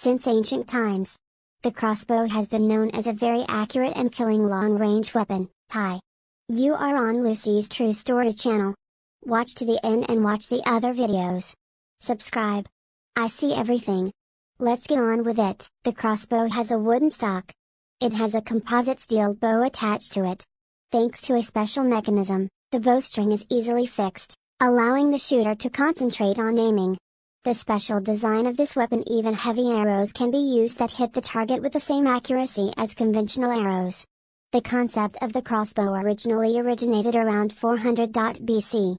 Since ancient times, the crossbow has been known as a very accurate and killing long-range weapon. Hi. You are on Lucy's True Story channel. Watch to the end and watch the other videos. Subscribe. I see everything. Let's get on with it. The crossbow has a wooden stock. It has a composite steel bow attached to it. Thanks to a special mechanism, the bowstring is easily fixed, allowing the shooter to concentrate on aiming. The special design of this weapon even heavy arrows can be used that hit the target with the same accuracy as conventional arrows. The concept of the crossbow originally originated around 400 BC.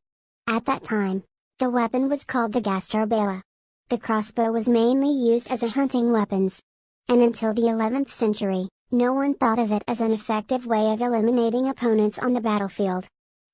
At that time, the weapon was called the Gastarbala. The crossbow was mainly used as a hunting weapons. And until the 11th century, no one thought of it as an effective way of eliminating opponents on the battlefield.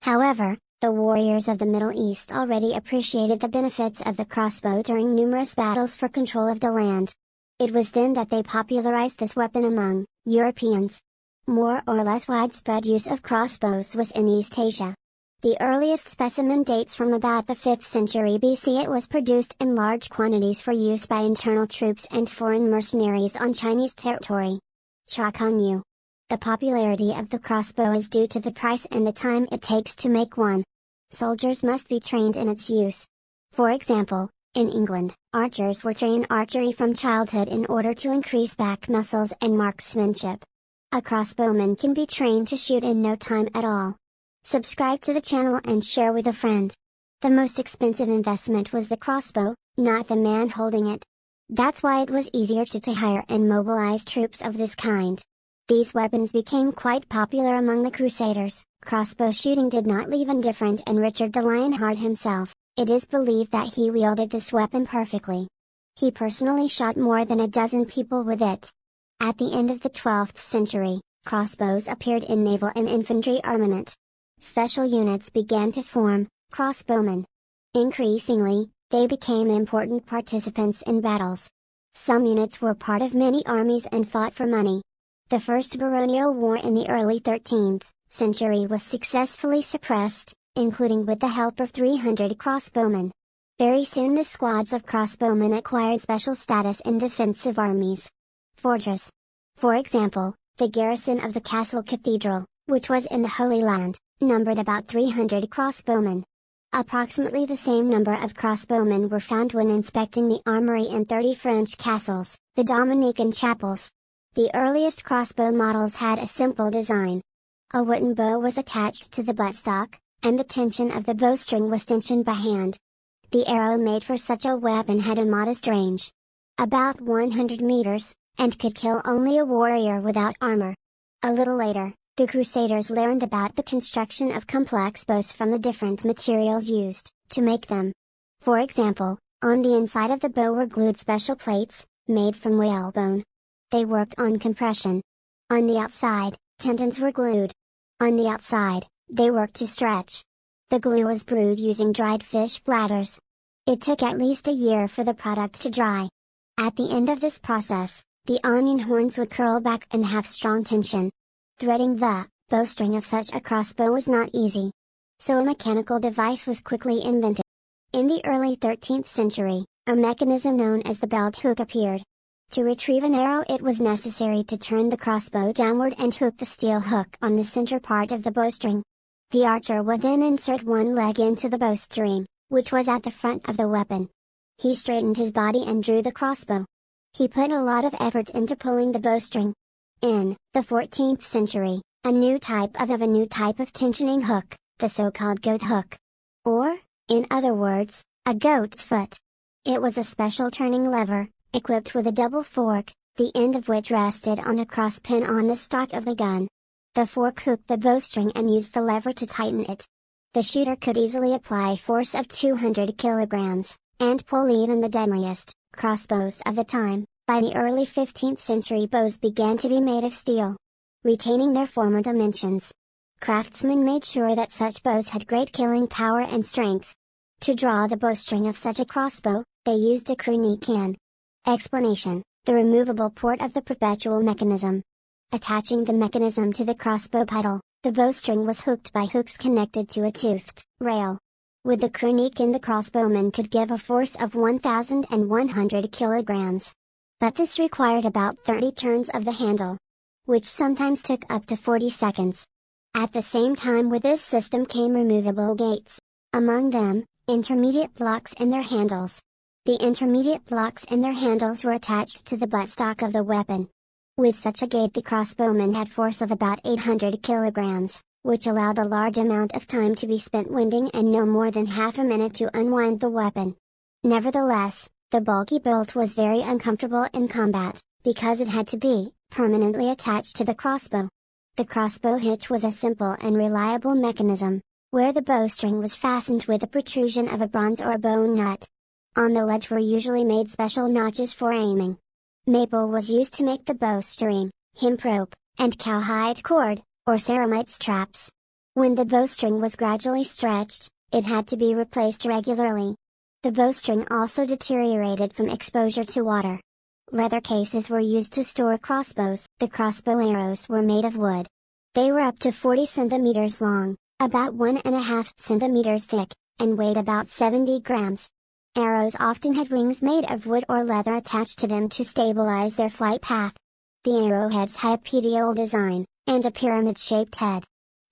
However, the warriors of the Middle East already appreciated the benefits of the crossbow during numerous battles for control of the land. It was then that they popularized this weapon among Europeans. More or less widespread use of crossbows was in East Asia. The earliest specimen dates from about the 5th century BC. It was produced in large quantities for use by internal troops and foreign mercenaries on Chinese territory. Chakanyu. The popularity of the crossbow is due to the price and the time it takes to make one. Soldiers must be trained in its use. For example, in England, archers were trained archery from childhood in order to increase back muscles and marksmanship. A crossbowman can be trained to shoot in no time at all. Subscribe to the channel and share with a friend. The most expensive investment was the crossbow, not the man holding it. That's why it was easier to, to hire and mobilize troops of this kind. These weapons became quite popular among the Crusaders. Crossbow shooting did not leave indifferent and Richard the Lionheart himself, it is believed that he wielded this weapon perfectly. He personally shot more than a dozen people with it. At the end of the 12th century, crossbows appeared in naval and infantry armament special units began to form, crossbowmen. Increasingly, they became important participants in battles. Some units were part of many armies and fought for money. The First Baronial War in the early 13th century was successfully suppressed, including with the help of 300 crossbowmen. Very soon the squads of crossbowmen acquired special status in defensive armies. Fortress. For example, the garrison of the castle cathedral, which was in the Holy Land, numbered about 300 crossbowmen. Approximately the same number of crossbowmen were found when inspecting the armory in 30 French castles, the Dominican chapels. The earliest crossbow models had a simple design. A wooden bow was attached to the buttstock, and the tension of the bowstring was tensioned by hand. The arrow made for such a weapon had a modest range. About 100 meters, and could kill only a warrior without armor. A little later, the Crusaders learned about the construction of complex bows from the different materials used to make them. For example, on the inside of the bow were glued special plates, made from whalebone. They worked on compression. On the outside, tendons were glued. On the outside, they worked to stretch. The glue was brewed using dried fish bladders. It took at least a year for the product to dry. At the end of this process, the onion horns would curl back and have strong tension. Threading the bowstring of such a crossbow was not easy. So a mechanical device was quickly invented. In the early 13th century, a mechanism known as the belt hook appeared. To retrieve an arrow it was necessary to turn the crossbow downward and hook the steel hook on the center part of the bowstring. The archer would then insert one leg into the bowstring, which was at the front of the weapon. He straightened his body and drew the crossbow. He put a lot of effort into pulling the bowstring, in the 14th century, a new type of, of a new type of tensioning hook, the so-called goat hook. Or, in other words, a goat's foot. It was a special turning lever, equipped with a double fork, the end of which rested on a cross pin on the stock of the gun. The fork hooked the bowstring and used the lever to tighten it. The shooter could easily apply force of 200 kilograms, and pull even the deadliest crossbows of the time. By the early 15th century bows began to be made of steel. Retaining their former dimensions. Craftsmen made sure that such bows had great killing power and strength. To draw the bowstring of such a crossbow, they used a cranequin. Explanation, the removable port of the perpetual mechanism. Attaching the mechanism to the crossbow pedal, the bowstring was hooked by hooks connected to a toothed rail. With the cranequin the crossbowman could give a force of 1,100 kilograms. But this required about 30 turns of the handle, which sometimes took up to 40 seconds. At the same time with this system came removable gates. Among them, intermediate blocks in their handles. The intermediate blocks and their handles were attached to the buttstock of the weapon. With such a gate the crossbowman had force of about 800 kilograms, which allowed a large amount of time to be spent winding and no more than half a minute to unwind the weapon. Nevertheless, the bulky bolt was very uncomfortable in combat, because it had to be permanently attached to the crossbow. The crossbow hitch was a simple and reliable mechanism, where the bowstring was fastened with a protrusion of a bronze or bone nut. On the ledge were usually made special notches for aiming. Maple was used to make the bowstring, hemp rope, and cowhide cord, or ceramite straps. When the bowstring was gradually stretched, it had to be replaced regularly. The bowstring also deteriorated from exposure to water. Leather cases were used to store crossbows. The crossbow arrows were made of wood. They were up to 40 centimeters long, about one and a half centimeters thick, and weighed about 70 grams. Arrows often had wings made of wood or leather attached to them to stabilize their flight path. The arrowheads had a petiole design, and a pyramid-shaped head.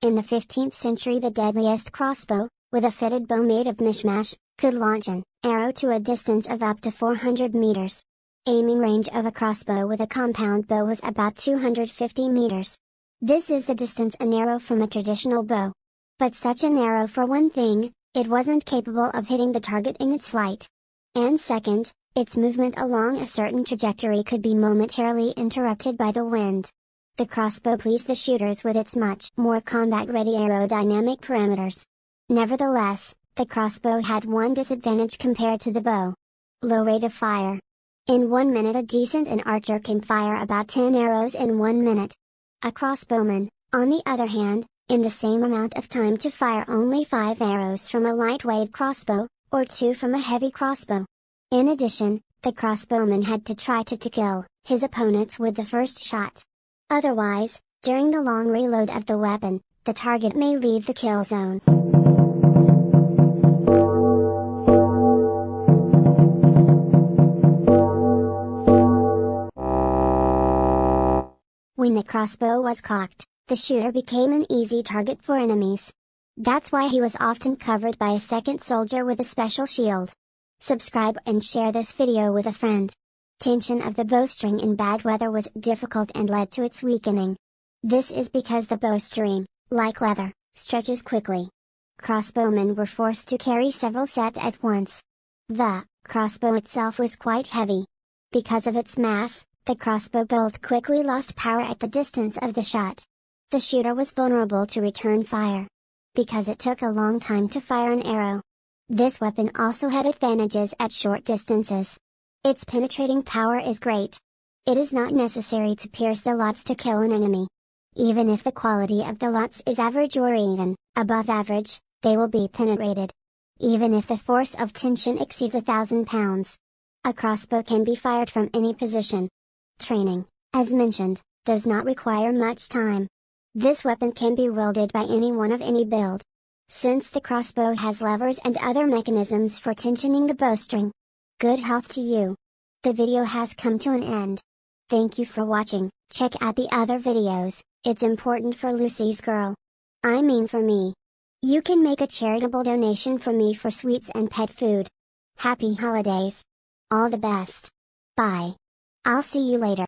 In the 15th century the deadliest crossbow, with a fitted bow made of mishmash, could launch an arrow to a distance of up to 400 meters. Aiming range of a crossbow with a compound bow was about 250 meters. This is the distance an arrow from a traditional bow. But such an arrow for one thing, it wasn't capable of hitting the target in its flight. And second, its movement along a certain trajectory could be momentarily interrupted by the wind. The crossbow pleased the shooters with its much more combat-ready aerodynamic parameters. Nevertheless, the crossbow had one disadvantage compared to the bow. Low rate of fire. In one minute a decent an archer can fire about 10 arrows in one minute. A crossbowman, on the other hand, in the same amount of time to fire only 5 arrows from a lightweight crossbow, or 2 from a heavy crossbow. In addition, the crossbowman had to try to, to kill his opponents with the first shot. Otherwise, during the long reload of the weapon, the target may leave the kill zone. When the crossbow was cocked, the shooter became an easy target for enemies. That's why he was often covered by a second soldier with a special shield. Subscribe and share this video with a friend. Tension of the bowstring in bad weather was difficult and led to its weakening. This is because the bowstring, like leather, stretches quickly. Crossbowmen were forced to carry several sets at once. The crossbow itself was quite heavy. Because of its mass, the crossbow bolt quickly lost power at the distance of the shot the shooter was vulnerable to return fire. Because it took a long time to fire an arrow. This weapon also had advantages at short distances. Its penetrating power is great. It is not necessary to pierce the lots to kill an enemy. Even if the quality of the lots is average or even, above average, they will be penetrated. Even if the force of tension exceeds a thousand pounds. A crossbow can be fired from any position. Training, as mentioned, does not require much time. This weapon can be wielded by anyone of any build. Since the crossbow has levers and other mechanisms for tensioning the bowstring. Good health to you. The video has come to an end. Thank you for watching, check out the other videos, it's important for Lucy's girl. I mean for me. You can make a charitable donation for me for sweets and pet food. Happy holidays. All the best. Bye. I'll see you later.